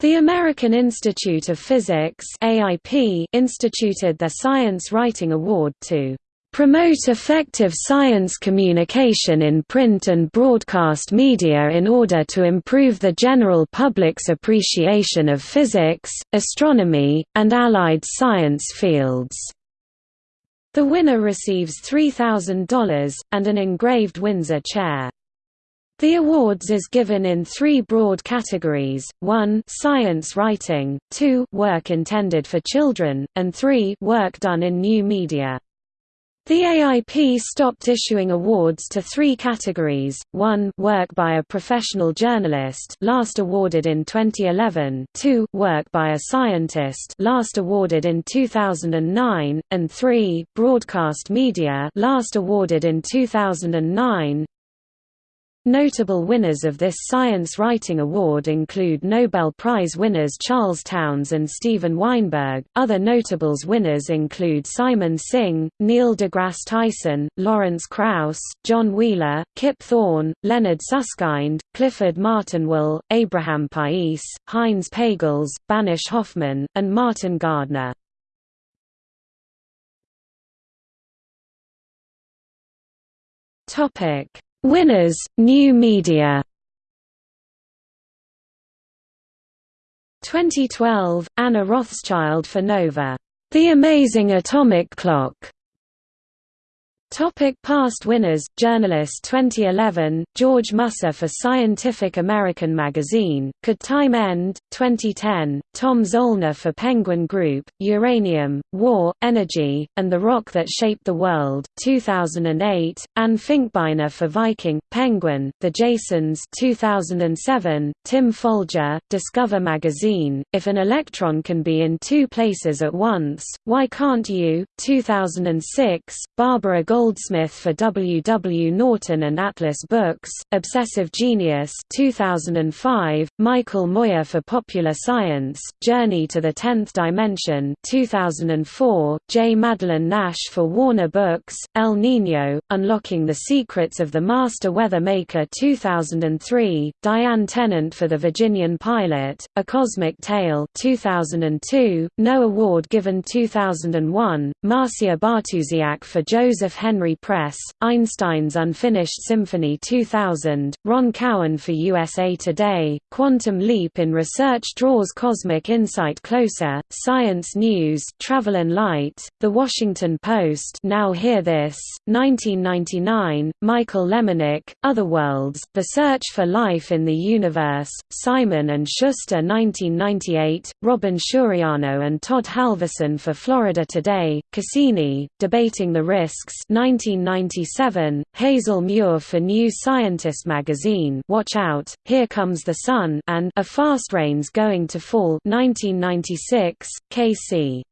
The American Institute of Physics AIP instituted the Science Writing Award to promote effective science communication in print and broadcast media in order to improve the general public's appreciation of physics, astronomy, and allied science fields." The winner receives $3,000, and an engraved Windsor chair. The awards is given in three broad categories, 1 science writing, 2 work intended for children, and 3 work done in new media. The AIP stopped issuing awards to three categories, 1 work by a professional journalist last awarded in 2011, 2 work by a scientist last awarded in 2009, and 3 broadcast media last awarded in 2009. Notable winners of this Science Writing Award include Nobel Prize winners Charles Townes and Steven Weinberg. Other notables winners include Simon Singh, Neil deGrasse Tyson, Lawrence Krauss, John Wheeler, Kip Thorne, Leonard Susskind, Clifford Martin Will, Abraham Pais, Heinz Pagels, Banesh Hoffmann, and Martin Gardner. Topic Winners, New Media. 2012, Anna Rothschild for Nova, The Amazing Atomic Clock, Topic past winners Journalist 2011 George Musser for Scientific American Magazine Could Time End 2010 Tom Zoellner for Penguin Group Uranium War Energy and the Rock That Shaped the World 2008 Anne Finkbeiner for Viking Penguin The Jasons 2007 Tim Folger Discover Magazine If an electron can be in two places at once why can't you 2006 Barbara Gold Goldsmith for W. W. Norton and Atlas Books, Obsessive Genius 2005, Michael Moyer for Popular Science, Journey to the Tenth Dimension 2004, J. Madeline Nash for Warner Books, El Niño, Unlocking the Secrets of the Master Weather Maker 2003, Diane Tennant for The Virginian Pilot, A Cosmic Tale 2002, No Award given 2001, Marcia Bartusiak for Joseph Henry Henry Press, Einstein's Unfinished Symphony 2000, Ron Cowen for USA Today, Quantum Leap in Research Draws Cosmic Insight Closer, Science News Travel and Light, The Washington Post Now Hear This, 1999, Michael Lemonick, Other Worlds, The Search for Life in the Universe, Simon & Schuster 1998, Robin Suriano and Todd Halvorson for Florida Today, Cassini, Debating the Risks 1997, Hazel Muir for New Scientist magazine Watch Out, Here Comes the Sun and A Fast Rain's Going to Fall 1996, K.C.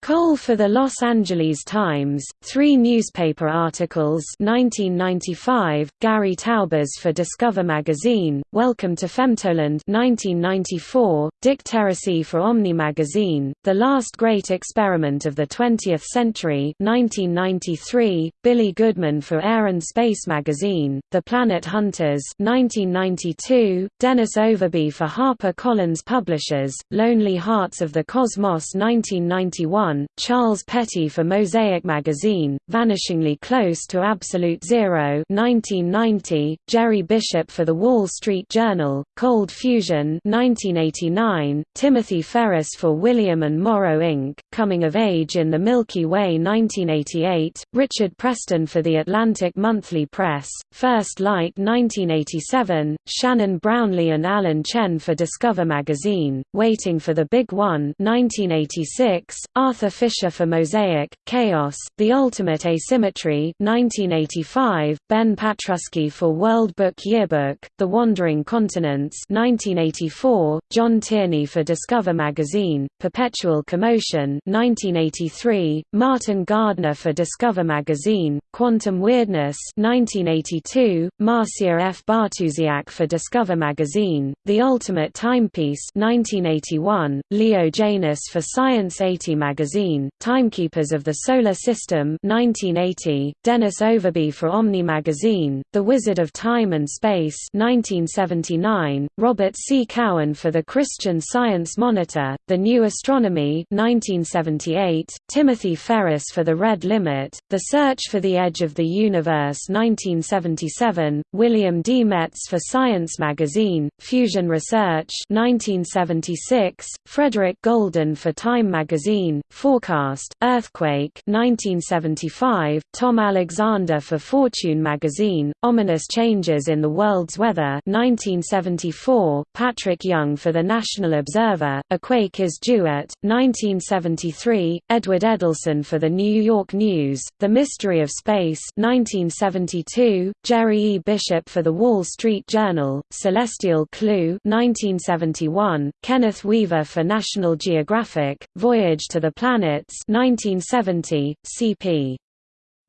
Cole for the Los Angeles Times, three newspaper articles 1995, Gary Taubes for Discover magazine, Welcome to Femtoland 1994, Dick Teresi for Omni magazine, The Last Great Experiment of the 20th Century 1993, Billy Goodman for Air and Space magazine, The Planet Hunters 1992, Dennis Overbye for Harper Collins Publishers, Lonely Hearts of the Cosmos 1991 Charles Petty for Mosaic magazine, Vanishingly Close to Absolute Zero 1990, Jerry Bishop for The Wall Street Journal, Cold Fusion 1989, Timothy Ferris for William Morrow Inc., Coming of Age in the Milky Way 1988, Richard Preston for The Atlantic Monthly Press, First Light 1987, Shannon Brownlee and Alan Chen for Discover magazine, Waiting for the Big One 1986, Arthur Arthur Fisher for Mosaic, Chaos, The Ultimate Asymmetry 1985, Ben Patrusky for World Book Yearbook, The Wandering Continents 1984, John Tierney for Discover Magazine, Perpetual Commotion 1983, Martin Gardner for Discover Magazine, Quantum Weirdness 1982, Marcia F. Bartusiak for Discover Magazine, The Ultimate Timepiece 1981, Leo Janos for Science 80 Magazine magazine, Timekeepers of the Solar System 1980, Dennis Overbye for Omni magazine, The Wizard of Time and Space 1979, Robert C. Cowan for the Christian Science Monitor, The New Astronomy 1978, Timothy Ferris for The Red Limit, The Search for the Edge of the Universe 1977, William D. Metz for Science magazine, Fusion Research 1976, Frederick Golden for Time magazine, Forecast, Earthquake 1975, Tom Alexander for Fortune magazine, Ominous Changes in the World's Weather 1974, Patrick Young for the National Observer, A Quake is Due at, 1973, Edward Edelson for the New York News, The Mystery of Space 1972, Jerry E. Bishop for the Wall Street Journal, Celestial Clue 1971, Kenneth Weaver for National Geographic, Voyage to the Planets 1970, CP.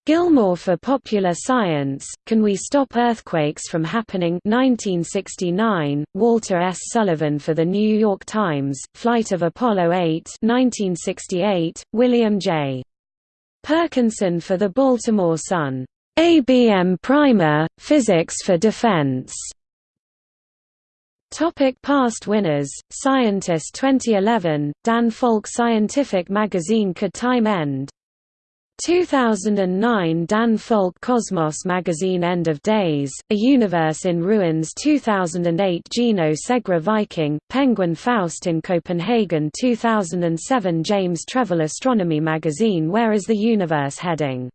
Gilmore for Popular Science, Can We Stop Earthquakes from Happening 1969, Walter S. Sullivan for The New York Times, Flight of Apollo 8 1968, William J. Perkinson for The Baltimore Sun. ABM Primer, Physics for Defense. Topic past winners, Scientist 2011, Dan Falk Scientific Magazine Could Time End? 2009 Dan Falk Cosmos Magazine End of Days, A Universe in Ruins 2008 Gino Segre Viking, Penguin Faust in Copenhagen 2007 James Trefil Astronomy Magazine Where is the Universe Heading?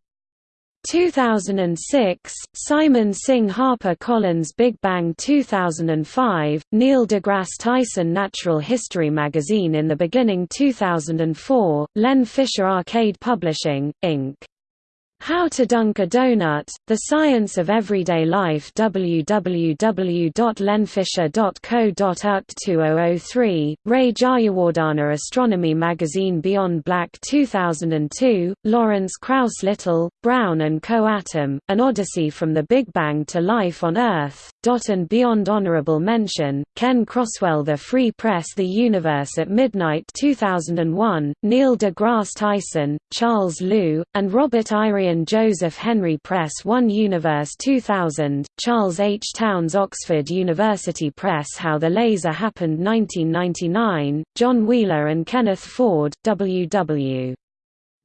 2006, Simon Singh Harper Collins Big Bang 2005, Neil deGrasse Tyson Natural History Magazine in the Beginning 2004, Len Fisher Arcade Publishing, Inc. How to Dunk a Donut, The Science of Everyday Life www.lenfisher.co.uk 2003, Ray Jayawardhana Astronomy Magazine Beyond Black 2002, Lawrence Krauss Little, Brown and Co-Atom, An Odyssey from the Big Bang to Life on Earth, and Beyond Honorable Mention, Ken Croswell The Free Press The Universe at Midnight 2001, Neil deGrasse Tyson, Charles Liu, and Robert Irion Joseph Henry Press 1 Universe 2000, Charles H. Townes Oxford University Press How the Laser Happened 1999, John Wheeler and Kenneth Ford, W.W.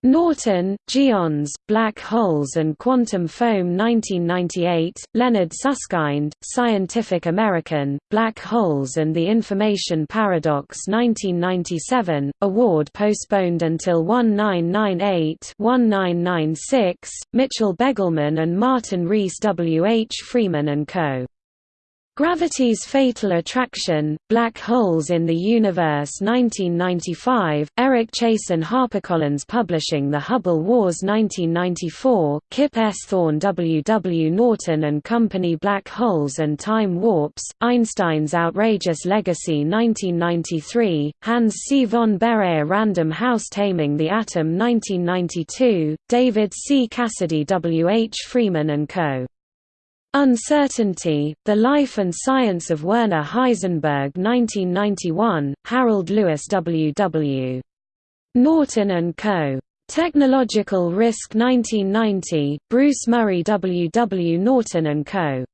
Norton, Geons, Black Holes and Quantum Foam 1998, Leonard Susskind, Scientific American, Black Holes and the Information Paradox 1997, award postponed until 1998-1996, Mitchell Begelman and Martin Rees W. H. Freeman & Co. Gravity's Fatal Attraction, Black Holes in the Universe 1995, Eric Chaisson HarperCollins Publishing The Hubble Wars 1994, Kip S. Thorne W. W. Norton and Company Black Holes and Time Warps, Einstein's Outrageous Legacy 1993, Hans C. von Baeyer Random House Taming the Atom 1992, David C. Cassidy W. H. Freeman & Co. Uncertainty, The Life and Science of Werner Heisenberg 1991, Harold Lewis W. W. Norton & Co. Technological Risk 1990, Bruce Murray W. W. Norton & Co.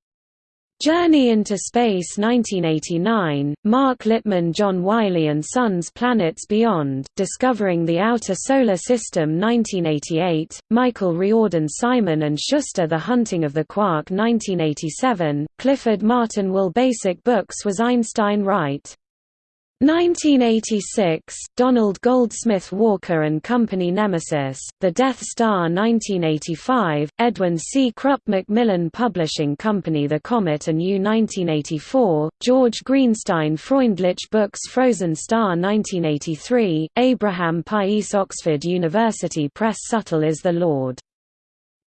Journey into Space 1989, Mark Littman John Wiley & Sons Planets Beyond, Discovering the Outer Solar System 1988, Michael Riordan Simon & Schuster The Hunting of the Quark 1987, Clifford Martin Will Basic Books Was Einstein Right? 1986, Donald Goldsmith Walker and Company Nemesis, The Death Star 1985, Edwin C. Krupp Macmillan Publishing Company The Comet and You 1984, George Greenstein Freundlich Books Frozen Star 1983, Abraham Pais Oxford University Press Subtle is the Lord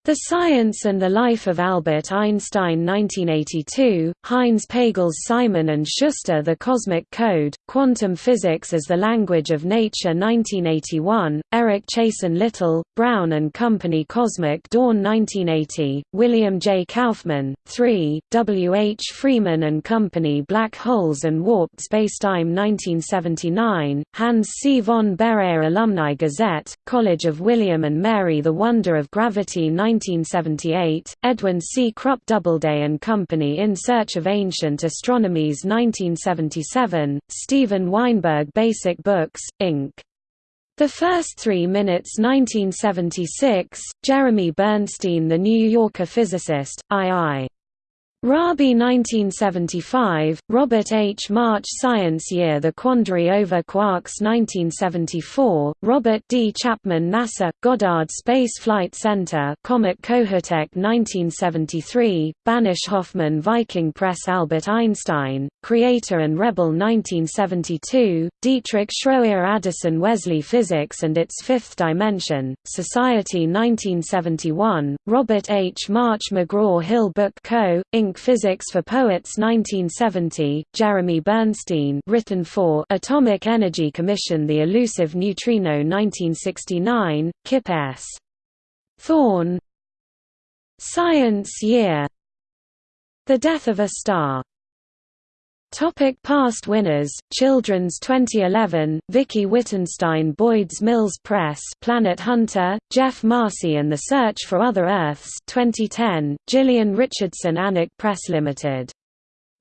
The Science and the Life of Albert Einstein 1982, Heinz Pagels Simon and Schuster The Cosmic Code, Quantum Physics as the Language of Nature 1981, Eric Chaisson Little, Brown and Company Cosmic Dawn 1980, William J. Kaufman, 3, W. H. Freeman and Company Black Holes and Warped Spacetime 1979, Hans C. von Baeyer Alumni Gazette, College of William and Mary The Wonder of Gravity 19 1978, Edwin C. Krupp Doubleday and Company In Search of Ancient Astronomies 1977, Steven Weinberg Basic Books, Inc. The First Three Minutes 1976, Jeremy Bernstein The New Yorker physicist, II. Rabi 1975, Robert H. March Science Year The Quandary Over Quarks 1974, Robert D. Chapman NASA, Goddard Space Flight Center Comet Kohoutek 1973, Banesh Hoffmann Viking Press Albert Einstein, Creator and Rebel 1972, Dietrich Schroer Addison Wesley Physics and Its Fifth Dimension, Society 1971, Robert H. March McGraw-Hill Book Co., Inc. Physics for Poets 1970, Jeremy Bernstein written for Atomic Energy Commission The Elusive Neutrino 1969, Kip S. Thorne. Science Year. The Death of a Star Topic past winners Children's 2011 Vicki Wittenstein Boyd's Mills Press Planet Hunter Geoff Marcy and the Search for Other Earths 2010 Gillian Richardson Annick Press Limited.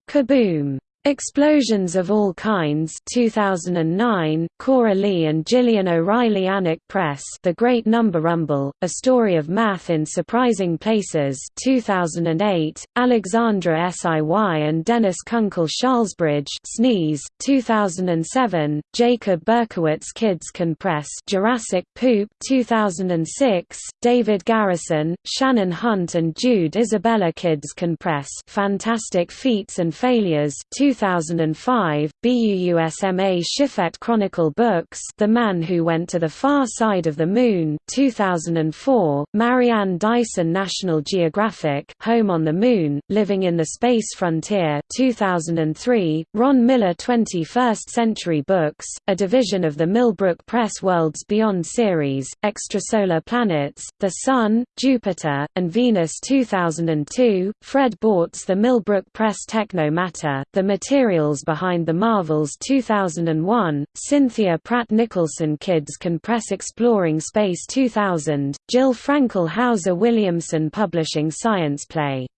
Kaboom Explosions of All Kinds 2009, Cora Lee and Gillian O'Reilly Annick Press The Great Number Rumble, A Story of Math in Surprising Places 2008, Alexandra Siy and Dennis Kunkel Charlesbridge Sneeze, 2007, Jacob Berkowitz Kids Can Press Jurassic Poop 2006, David Garrison, Shannon Hunt and Jude Isabella Kids Can Press Fantastic Feats and Failures 2005, BUUSMA Shifet Chronicle Books The Man Who Went to the Far Side of the Moon 2004, Marianne Dyson National Geographic Home on the Moon, Living in the Space Frontier 2003, Ron Miller 21st Century Books, a division of the Millbrook Press Worlds Beyond series, Extrasolar Planets, The Sun, Jupiter, and Venus 2002, Fred Bortz The Millbrook Press Techno Matter, The materials behind the Marvels 2001, Cynthia Pratt Nicholson Kids Can Press Exploring Space 2000, Jill Frankel Hauser Williamson Publishing Science Play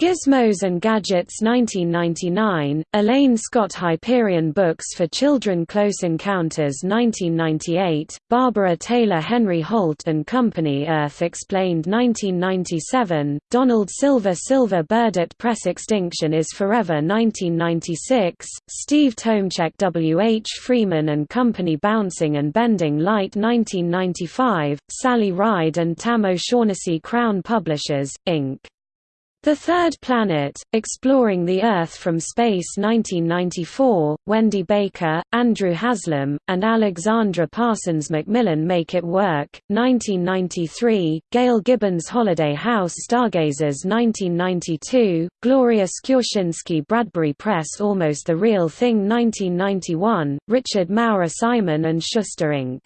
Gizmos and Gadgets 1999, Elaine Scott Hyperion Books for Children Close Encounters 1998, Barbara Taylor Henry Holt and Company Earth Explained 1997, Donald Silver Silver Burdett Press Extinction is Forever 1996, Steve Tomecek W. H. Freeman and Company Bouncing and Bending Light 1995, Sally Ride and Tam O'Shaughnessy Crown Publishers, Inc. The Third Planet, Exploring the Earth from Space 1994, Wendy Baker, Andrew Haslam, and Alexandra Parsons Macmillan Make It Work, 1993, Gail Gibbons Holiday House Stargazers 1992, Gloria Skurzynski Bradbury Press Almost the Real Thing 1991, Richard Maurer Simon and Schuster Inc.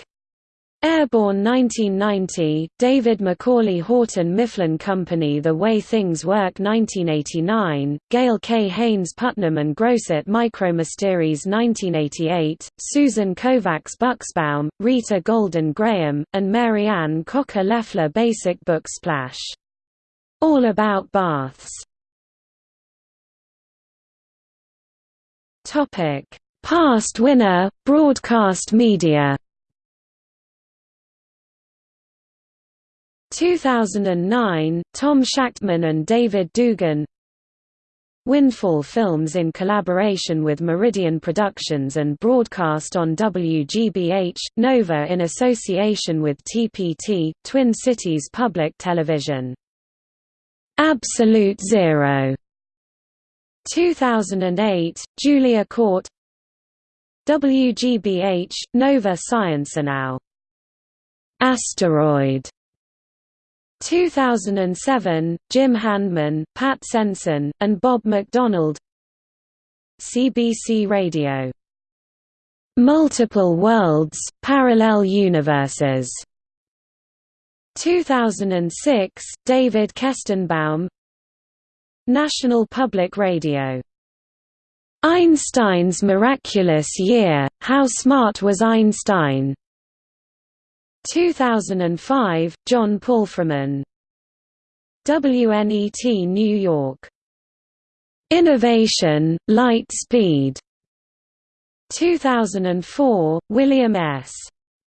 Airborne 1990, David Macaulay Houghton Mifflin Company The Way Things Work 1989, Gail K. Haynes Putnam and Grosset Micromysteries 1988, Susan Kovacs Buxbaum, Rita Golden Graham, and Mary Ann Cocker Leffler Basic Book Splash. All About Baths Past winner, Broadcast Media 2009, Tom Shachtman and David Dugan Windfall Films in collaboration with Meridian Productions and broadcast on WGBH, Nova in association with TPT, Twin Cities Public Television. Absolute Zero 2008, Julia Court WGBH, Nova Science Now. Asteroid 2007, Jim Handman, Pat Sensen, and Bob McDonald CBC Radio. Multiple Worlds, Parallel Universes 2006, David Kestenbaum National Public Radio. Einstein's Miraculous Year, How Smart Was Einstein? 2005, John Palfreman. WNET New York. Innovation, Light Speed. 2004, William S.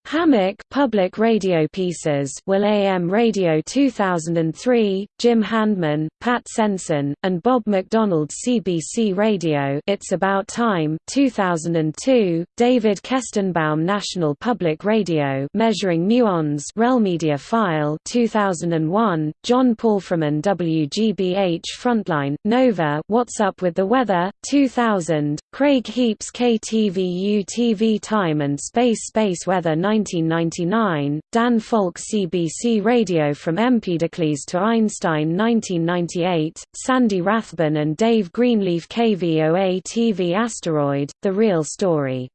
Hammack Public Radio Pieces Will AM Radio 2003, Jim Handman, Pat Sensen, and Bob McDonald CBC Radio It's About Time 2002, David Kestenbaum National Public Radio Measuring Muons RealMedia File 2001, John Palfreman WGBH Frontline, Nova What's Up With the Weather 2000, Craig Heaps KTVU TV Time and Space Space Weather 1999, Dan Falk CBC Radio From Empedocles to Einstein 1998, Sandy Rathbun and Dave Greenleaf KVOA TV Asteroid, The Real Story